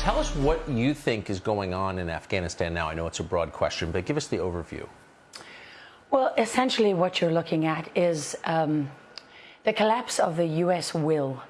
Tell us what you think is going on in Afghanistan now. I know it's a broad question, but give us the overview. Well, essentially, what you're looking at is um, the collapse of the U.S. will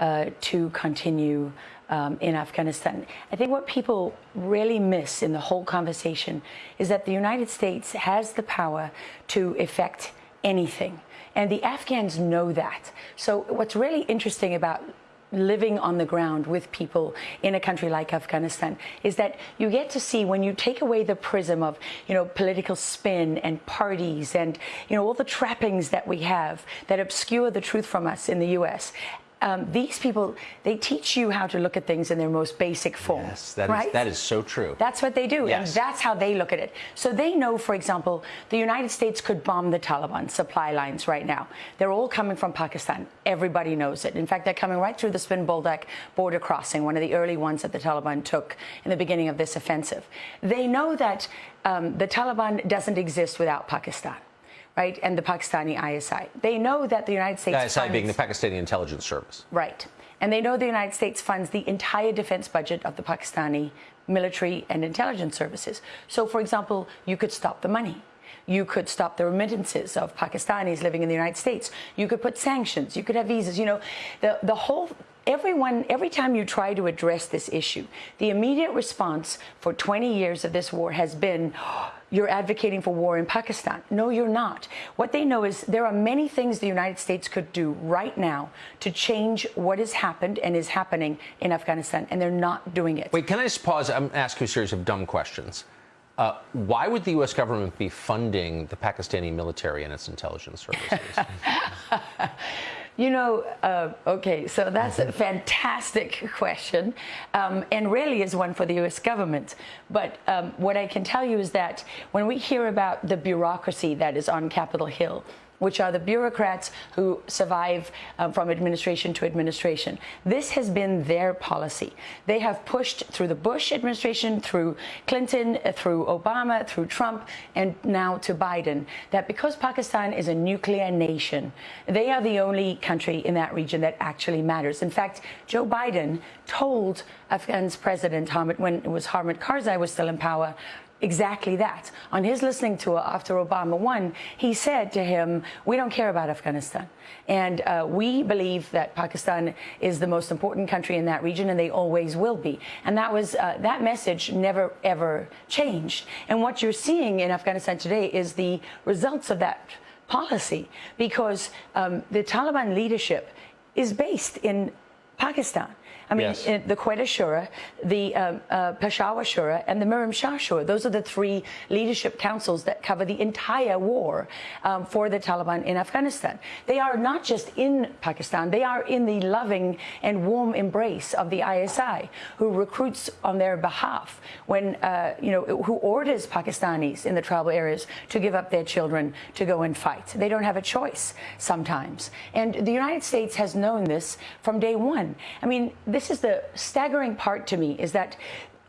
uh, to continue um, in Afghanistan. I think what people really miss in the whole conversation is that the United States has the power to effect anything. And the Afghans know that. So, what's really interesting about living on the ground with people in a country like Afghanistan is that you get to see when you take away the prism of you know political spin and parties and you know all the trappings that we have that obscure the truth from us in the US um, these people, they teach you how to look at things in their most basic form. Yes, that, right? is, that is so true. That's what they do, yes. and that's how they look at it. So they know, for example, the United States could bomb the Taliban supply lines right now. They're all coming from Pakistan. Everybody knows it. In fact, they're coming right through the Spin Boldak border crossing, one of the early ones that the Taliban took in the beginning of this offensive. They know that um, the Taliban doesn't exist without Pakistan right, and the Pakistani ISI. They know that the United States. The ISI funds, being the Pakistani intelligence service. Right. And they know the United States funds the entire defense budget of the Pakistani military and intelligence services. So, for example, you could stop the money. You could stop the remittances of Pakistanis living in the United States. You could put sanctions. You could have visas. You know, the, the whole everyone, every time you try to address this issue, the immediate response for 20 years of this war has been, oh, you're advocating for war in Pakistan. No, you're not. What they know is there are many things the United States could do right now to change what has happened and is happening in Afghanistan, and they're not doing it. Wait, can I just pause? I'm asking a series of dumb questions. Uh, why would the U.S. government be funding the Pakistani military and its intelligence services? You know, uh, okay, so that's a fantastic question, um, and really is one for the U.S. government. But um, what I can tell you is that when we hear about the bureaucracy that is on Capitol Hill, which are the bureaucrats who survive uh, from administration to administration. This has been their policy. They have pushed through the Bush administration, through Clinton, uh, through Obama, through Trump, and now to Biden, that because Pakistan is a nuclear nation, they are the only country in that region that actually matters. In fact, Joe Biden told Afghan's president, Hamid, when it was Hamid Karzai was still in power, exactly that. On his listening tour after Obama won, he said to him, We don't care about Afghanistan. And uh, we believe that Pakistan is the most important country in that region, and they always will be. And that was uh, that message never ever changed. And what you're seeing in Afghanistan today is the results of that policy, because um, the Taliban leadership is based in Pakistan. I mean, yes. the Quetta Shura, the um, uh, Peshawar Shura, and the Miran Shah Shura. Those are the three leadership councils that cover the entire war um, for the Taliban in Afghanistan. They are not just in Pakistan, they are in the loving and warm embrace of the ISI, who recruits on their behalf when, uh, you know, who orders Pakistanis in the tribal areas to give up their children to go and fight. They don't have a choice sometimes. And the United States has known this from day one. I mean, this is the staggering part to me is that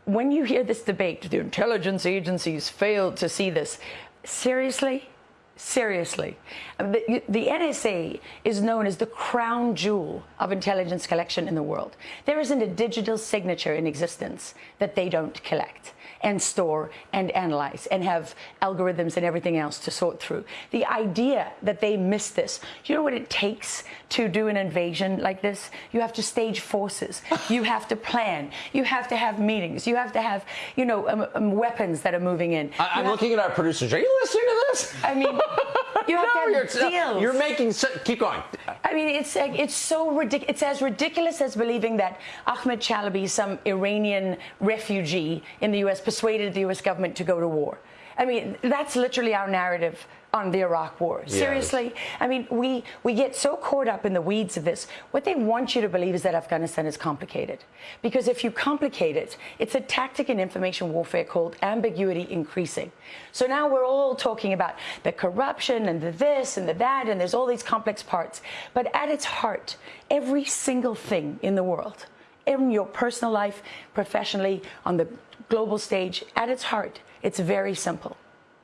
when you hear this debate, the intelligence agencies failed to see this. Seriously? Seriously. The, the, NSA is known as the crown jewel of intelligence collection in the world. There isn't a digital signature in existence that they don't collect and store and analyze and have algorithms and everything else to sort through. The idea that they missed this, you know what it takes to do an invasion like this? You have to stage forces. you have to plan. You have to have meetings. You have to have, you know, um, um, weapons that are moving in. I, am looking at our producers. Are you listening to this? I mean, you have no, to have deals. You're making. Keep going. I mean, it's it's so ridiculous. It's as ridiculous as believing that Ahmed Chalabi, some Iranian refugee in the U.S persuaded the U.S. government to go to war. I mean, that's literally our narrative on the Iraq war. Yes. Seriously? I mean, we, we get so caught up in the weeds of this. What they want you to believe is that Afghanistan is complicated. Because if you complicate it, it's a tactic in information warfare called ambiguity increasing. So now we're all talking about the corruption and the this and the that, and there's all these complex parts. But at its heart, every single thing in the world, in your personal life, professionally, on the global stage, at its heart, it's very simple.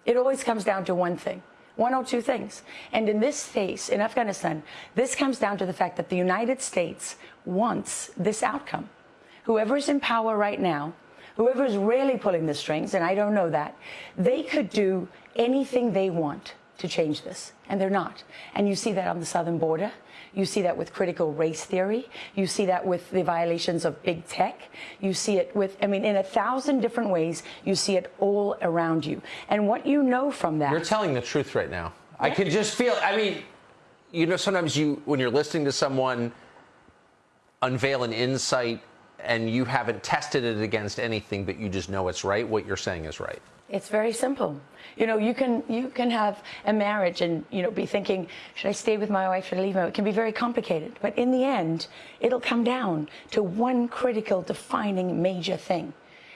It always comes down to one thing one or two things. And in this case, in Afghanistan, this comes down to the fact that the United States wants this outcome. Whoever is in power right now, whoever is really pulling the strings, and I don't know that, they could do anything they want to change this, and they're not. And you see that on the southern border. You see that with critical race theory. You see that with the violations of big tech. You see it with, I mean, in a thousand different ways, you see it all around you. And what you know from that. You're telling the truth right now. I can just feel, I mean, you know, sometimes you, when you're listening to someone unveil an insight and you haven't tested it against anything, but you just know it's right, what you're saying is right. It's very simple. You know, you can you can have a marriage and you know be thinking, should I stay with my wife? Should I leave my? It can be very complicated, but in the end, it'll come down to one critical, defining, major thing,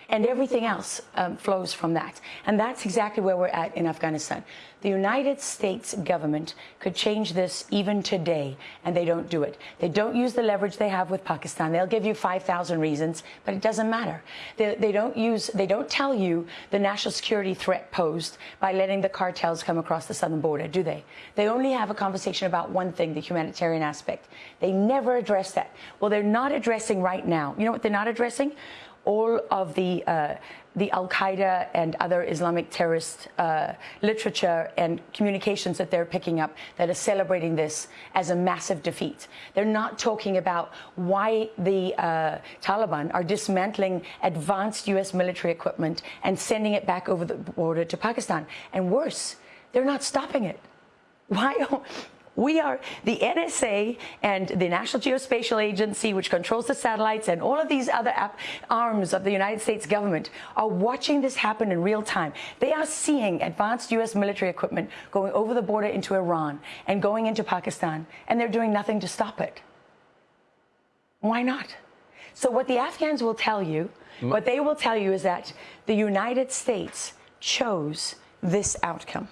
and everything else um, flows from that. And that's exactly where we're at in Afghanistan. The United States government could change this even today, and they don't do it. They don't use the leverage they have with Pakistan. They'll give you 5,000 reasons, but it doesn't matter. They, they don't use, they don't tell you the national security threat posed by letting the cartels come across the southern border, do they? They only have a conversation about one thing, the humanitarian aspect. They never address that. Well, they're not addressing right now. You know what they're not addressing? All of the uh, the Al Qaeda and other Islamic terrorist uh, literature and communications that they're picking up that are celebrating this as a massive defeat. They're not talking about why the uh, Taliban are dismantling advanced U.S. military equipment and sending it back over the border to Pakistan. And worse, they're not stopping it. Why? We are the NSA and the National Geospatial Agency, which controls the satellites, and all of these other arms of the United States government are watching this happen in real time. They are seeing advanced U.S. military equipment going over the border into Iran and going into Pakistan, and they're doing nothing to stop it. Why not? So, what the Afghans will tell you, mm. what they will tell you is that the United States chose this outcome.